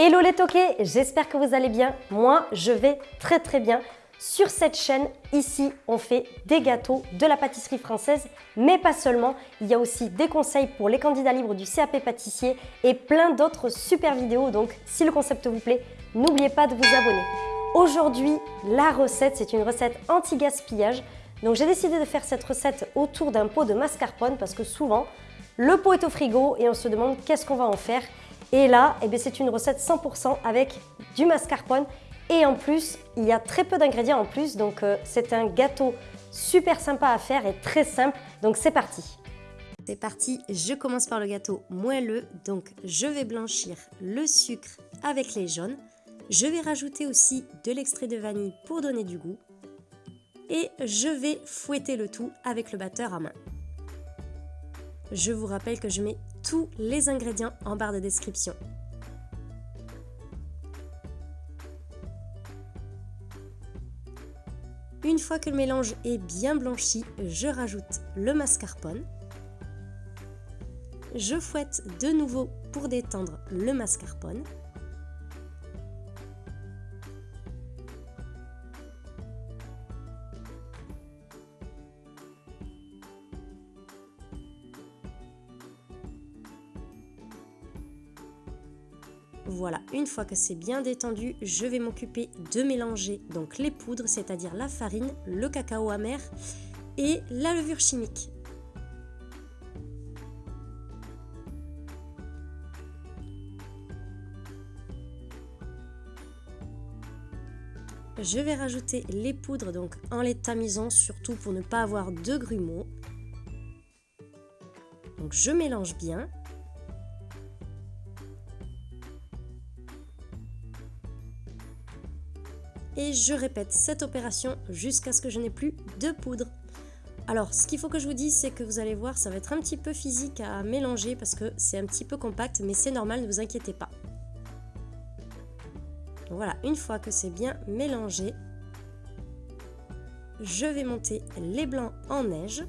Hello les toqués, j'espère que vous allez bien. Moi, je vais très très bien. Sur cette chaîne, ici, on fait des gâteaux, de la pâtisserie française, mais pas seulement. Il y a aussi des conseils pour les candidats libres du CAP pâtissier et plein d'autres super vidéos. Donc, si le concept vous plaît, n'oubliez pas de vous abonner. Aujourd'hui, la recette, c'est une recette anti-gaspillage. Donc, j'ai décidé de faire cette recette autour d'un pot de mascarpone parce que souvent, le pot est au frigo et on se demande qu'est-ce qu'on va en faire. Et là, eh c'est une recette 100% avec du mascarpone. Et en plus, il y a très peu d'ingrédients en plus, donc euh, c'est un gâteau super sympa à faire et très simple. Donc c'est parti C'est parti, je commence par le gâteau moelleux. Donc je vais blanchir le sucre avec les jaunes. Je vais rajouter aussi de l'extrait de vanille pour donner du goût. Et je vais fouetter le tout avec le batteur à main. Je vous rappelle que je mets tous les ingrédients en barre de description. Une fois que le mélange est bien blanchi, je rajoute le mascarpone. Je fouette de nouveau pour détendre le mascarpone. Voilà, une fois que c'est bien détendu, je vais m'occuper de mélanger donc les poudres, c'est-à-dire la farine, le cacao amer et la levure chimique. Je vais rajouter les poudres donc en les tamisant, surtout pour ne pas avoir de grumeaux. Donc je mélange bien. Et je répète cette opération jusqu'à ce que je n'ai plus de poudre. Alors, ce qu'il faut que je vous dise, c'est que vous allez voir, ça va être un petit peu physique à mélanger parce que c'est un petit peu compact, mais c'est normal, ne vous inquiétez pas. voilà, une fois que c'est bien mélangé, je vais monter les blancs en neige.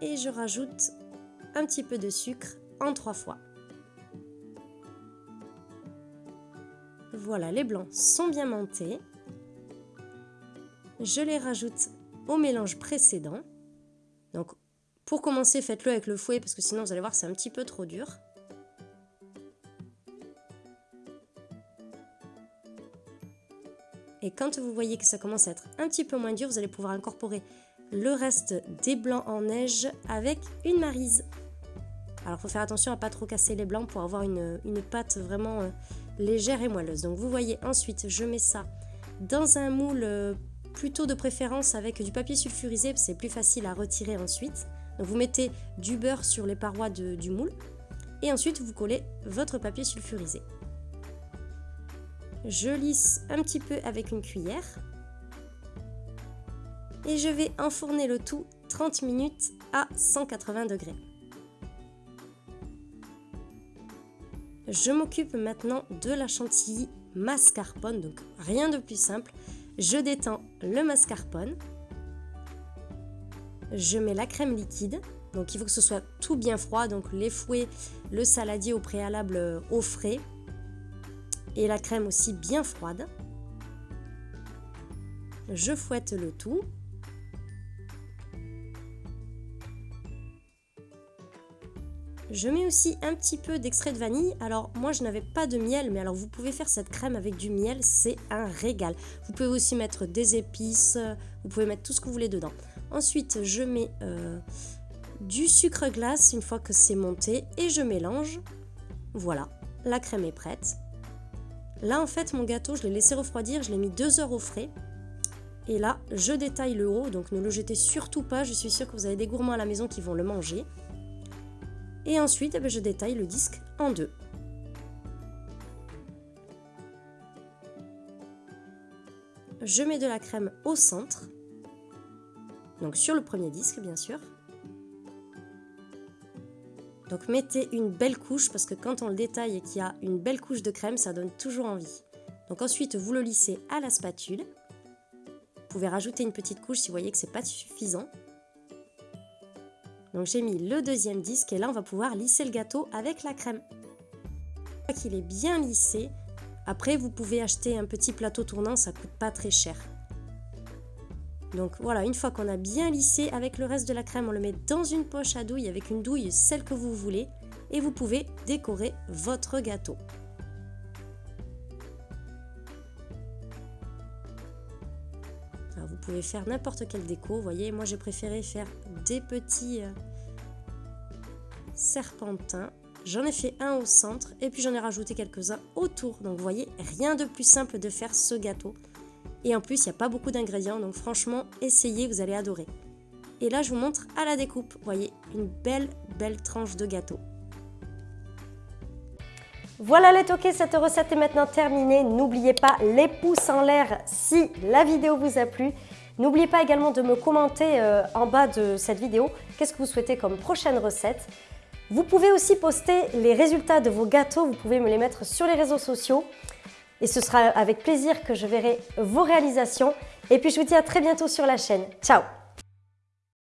Et je rajoute un petit peu de sucre en trois fois. Voilà, les blancs sont bien montés. Je les rajoute au mélange précédent. Donc, pour commencer, faites-le avec le fouet parce que sinon, vous allez voir, c'est un petit peu trop dur. Et quand vous voyez que ça commence à être un petit peu moins dur, vous allez pouvoir incorporer le reste des blancs en neige avec une marise. Alors il faut faire attention à pas trop casser les blancs pour avoir une, pâte vraiment euh, légère et moelleuse. Donc vous voyez ensuite je mets ça dans un moule euh, plutôt de préférence avec du papier sulfurisé, c'est plus facile à retirer ensuite. Donc vous mettez du beurre sur les parois du moule et ensuite vous collez votre papier sulfurisé. Je lisse un petit peu avec une cuillère et je vais enfourner le tout 30 minutes à 180 degrés. Je m'occupe maintenant de la chantilly mascarpone, donc rien de plus simple. Je détends le mascarpone. Je mets la crème liquide, donc il faut que ce soit tout bien froid, donc les fouets, le saladier au préalable euh, au frais et la crème aussi bien froide. Je fouette le tout Je mets aussi un petit peu d'extrait de vanille. Alors moi je n'avais pas de miel, mais alors vous pouvez faire cette crème avec du miel, c'est un régal. Vous pouvez aussi mettre des épices, vous pouvez mettre tout ce que vous voulez dedans. Ensuite je mets euh, du sucre glace une fois que c'est monté et je mélange. Voilà, la crème est prête. Là en fait mon gâteau je l'ai laissé refroidir, je l'ai mis 2 heures au frais. Et là je détaille le haut, donc ne le jetez surtout pas, je suis sûre que vous avez des gourmands à la maison qui vont le manger. Et ensuite, eh ben, je détaille le disque en deux. Je mets de la crème au centre, donc sur le premier disque bien sûr. Donc mettez une belle couche parce que quand on le détaille et qu'il y a une belle couche de crème, ça donne toujours envie. Donc ensuite, vous le lissez à la spatule. Vous pouvez rajouter une petite couche si vous voyez que c'est pas suffisant. Donc j'ai mis le deuxième disque et là on va pouvoir lisser le gâteau avec la crème. Qu'il est bien lissé. Après vous pouvez acheter un petit plateau tournant, ça coûte pas très cher. Donc voilà, une fois qu'on a bien lissé avec le reste de la crème, on le met dans une poche à douille avec une douille, celle que vous voulez, et vous pouvez décorer votre gâteau. Pouvez faire n'importe quelle déco, vous voyez, moi j'ai préféré faire des petits euh, serpentins. J'en ai fait un au centre et puis j'en ai rajouté quelques-uns autour. Donc vous voyez, rien de plus simple de faire ce gâteau. Et en plus, il n'y a pas beaucoup d'ingrédients, donc franchement, essayez, vous allez adorer. Et là, je vous montre à la découpe. Voyez, une belle, belle tranche de gâteau. Voilà les toqués, cette recette est maintenant terminée. N'oubliez pas les pouces en l'air si la vidéo vous a plu. N'oubliez pas également de me commenter euh, en bas de cette vidéo qu'est-ce que vous souhaitez comme prochaine recette. Vous pouvez aussi poster les résultats de vos gâteaux, vous pouvez me les mettre sur les réseaux sociaux et ce sera avec plaisir que je verrai vos réalisations. Et puis je vous dis à très bientôt sur la chaîne. Ciao